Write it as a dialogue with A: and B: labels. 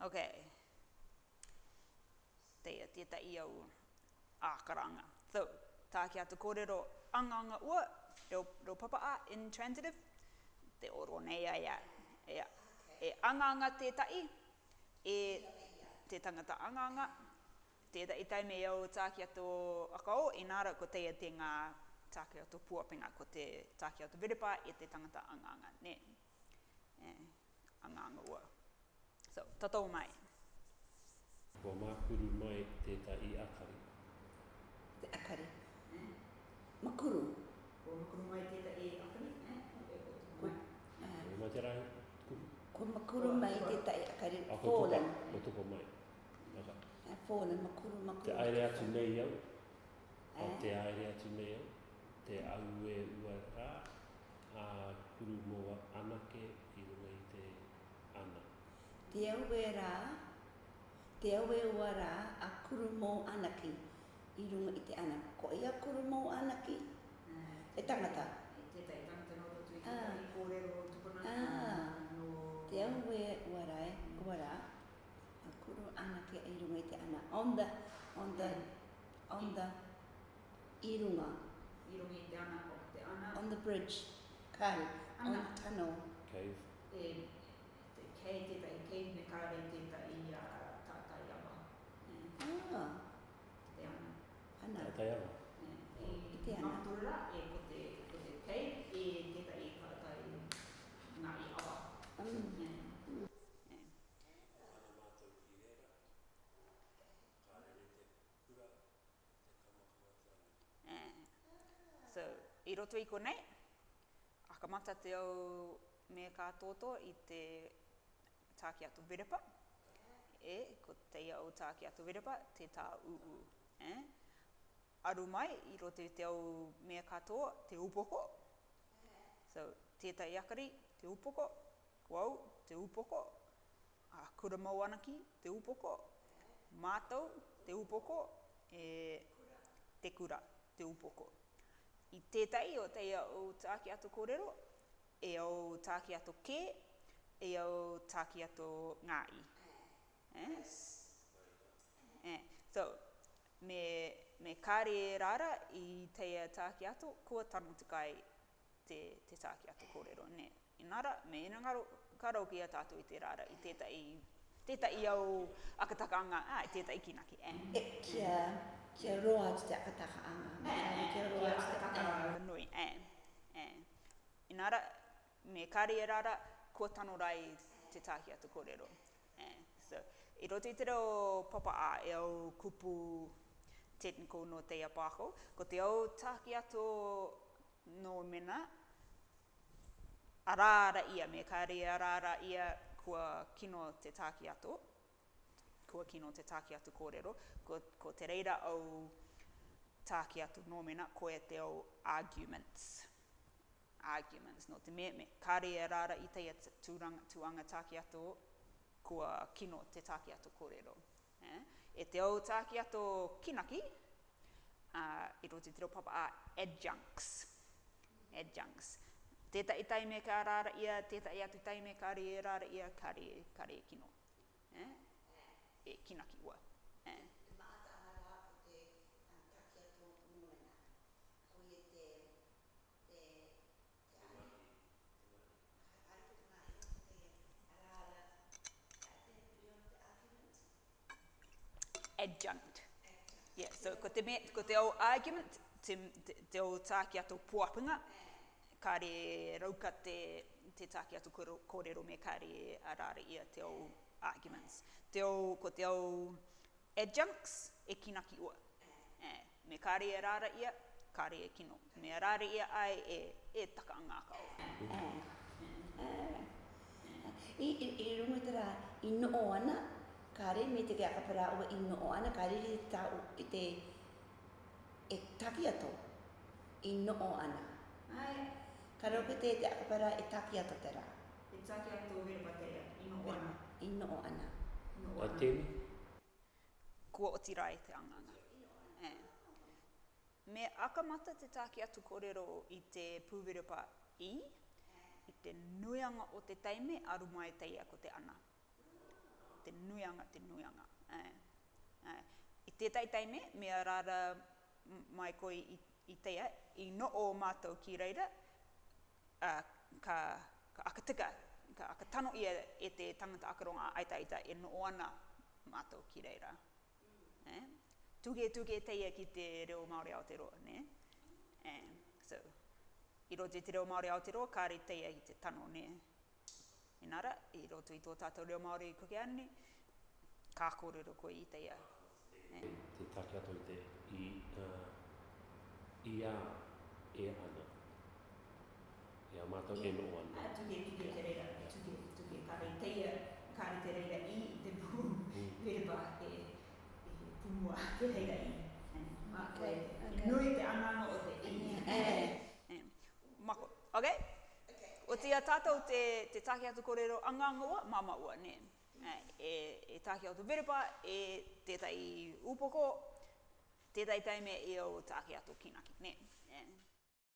A: Ok. Te a te tai au ākaranga. So, tā ki a te kōrero anganga ua, reo, reo papa a, in transitive, te oro nei a ia. E ia. E anganga te i, e te tangata anganga, te tai tai me au tā ki a tō akau, e nāra ko te a te ngā tā ki a tō ko te tā ki a tō viripa, e te tangata anganga, ne. E, anganga Anganga ua. So, tatou mai. Ko makuru mai e i akari. Te akari. Eh? Makuru. Ko makuru mai e i akari. Eh? E eh. Ko te rahi. Ko makuru mai i akari. Fallen. Ko tupo mai. Naka. Eh, Fallen, makuru, makuru. Te aere atu nei au. Eh? Te aere atu nei au. Te au e ua rā. A kuru mō anake te aue rā, te aue ua a kuru mō anaki, i runga i te ana. Ko i kuru mō anaki? Ah, e tangata? E te tei i te ah. ah. No... rā, a kuru anaki i runga i te ana. On the, on the, yeah. on the, i runga. I runga i te ana, o te ana. On the bridge. Kai, ana. on Kai e te tai kei ne kare te tai i a uh, tātai ama. Ah. Te ana. Ana. Tātai ama. E, e I te ana. Matura e ko te kei e te tai i tātai ngā i awa. Mm. Mm. So, i roto i konei, akamata te au me kā tōtō i te tāki atu virepa. E, ko teia o tāki atu virepa, te tā uu. E? Aru mai, i rote te au mea katoa, te upoko. So, tētai akari, te upoko. Wau, te upoko. A kura mauanaki, te upoko. Mātou, te upoko. E, te kura, te upoko. I tētai o teia o tāki atu kōrero, e o tāki atu kē, e au tāki ato ngāi. Eh? Eh. So, me, me kāre rara i teia tāki ato, kua tanu tikai te, te tāki ato kōrero. Ne, inara, me inangaro, karau ki a tātou i te rara, i tētai, tētai au akatakaanga, ah, i tētai kinaki. Eh? E, kia, kia roa atu te akatakaanga. Eh, eh kia roa atu te akatakaanga. Nui, eh, eh. Inara, me kāre rara, ko tano rai te tahi atu kōrero. Eh, so, i roto i te reo papa a e au kupu tetniko no te apako, ko te au tahi ato no mena, arara ia, me kāre arara ia kua kino te tahi ato, kua kino te tahi ato kōrero, ko, ko te reira au tahi ato no mena, ko e te au Arguments arguments, no te meme. Ka re e rara i te tūranga, tūanga tāki ato kua kino te tāki ato kōrero. Eh? E te au tāki ato kinaki, uh, i roti te papa a adjuncts. Adjuncts. Teta i taime ka rara ia, teta i atu taime ka re e rara ia, ka re, kino. Eh? E kinaki wa. adjunct. Yeah, so ko te, me, ko te ao argument, te, te, te ao tāki ato pōpunga, re rauka te, te tāki ato kōrero me ka re arara ia te ao arguments. Te ao, ko te ao adjuncts e kinaki ua. Eh, me ka re arara ia, ka re e kino. Me arara ia ai e, e taka ngāka ua. Uh, uh, uh, uh, i, i, i rungu tera i no ana, kare me te kia kapara o ino o ana kare re ta o i te e taki ato ino o ana. Ai. Kare o te te kapara e taki ato te ra. E taki ato o hira patea, ino ana. Ino o ana. Ino o ana. A Kua o ti rai e te anganga. E. Me akamata te taki ato kōrero i te pūwerepa i, i te nuianga o te taime aru mai tei ako te ana nuianga te nuianga. Eh, eh. I tētai teime, mea rāra mai koe i, teia, i no o mātou ki reira, ka, ka akatika, ka akatano ia e te tangata akaronga aita aita e no ana mātou ki reira. Eh? Tuge tuge teia ki te reo Māori Aotearoa, ne? Eh, so, i roto i te reo Māori Aotearoa, kāre teia i te tano, ne? Inara, i roto i tō tātou reo Māori i kukeani, kākōrero koe i te ia. Te take i te i, uh, i a e ana. E a mātou e no ana. A tuke tuke te reira, tuke tuke kare te ia, kare te reira i te pū, mm. e, e te reira i. okay. nui te anana o te i. Mako, ok? O te ia tātou te, te take ato kōrero angangoa, mamaua, nē. Nē e, e tāke atu te verepa, e tētai upoko, tētai taime e o tāke ato kinaki. Ne?